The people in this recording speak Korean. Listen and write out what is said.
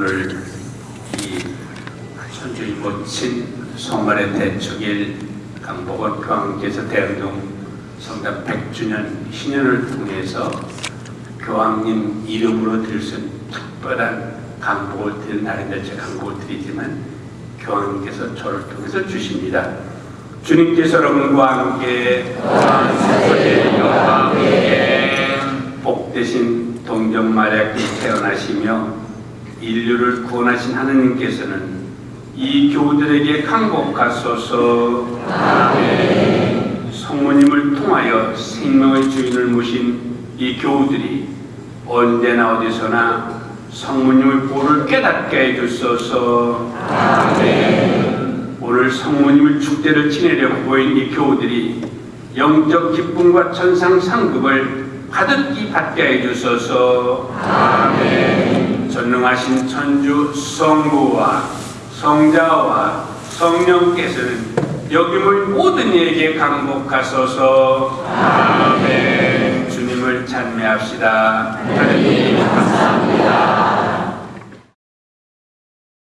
오늘 이 천주의 모친 송말의 대축일 강복원 교황께서 대흥동 성당 100주년 신년을 통해서 교황님 이름으로 드릴 수 있는 특별한 강복을 드리는 날인데 제가 강복을 드리지만 교황님께서 저를 통해서 주십니다. 주님께서 여러분과 함께 복되신 동정 마리아께 태어나시며 인류를 구원하신 하느님께서는 이 교우들에게 강복하소서. 성모님을 통하여 생명의 주인을 모신 이 교우들이 언제나 어디서나 성모님의 보를 깨닫게 해주소서. 오늘 성모님을 축제를 지내려고 보인 이 교우들이 영적 기쁨과 천상 상급을 가득히 받게 해주소서 전능하신 천주 성부와 성자와 성령께서는 여김을 모든 이에게 강복하소서. 아멘. 주님을 찬미합시다. 하나님 감사합니다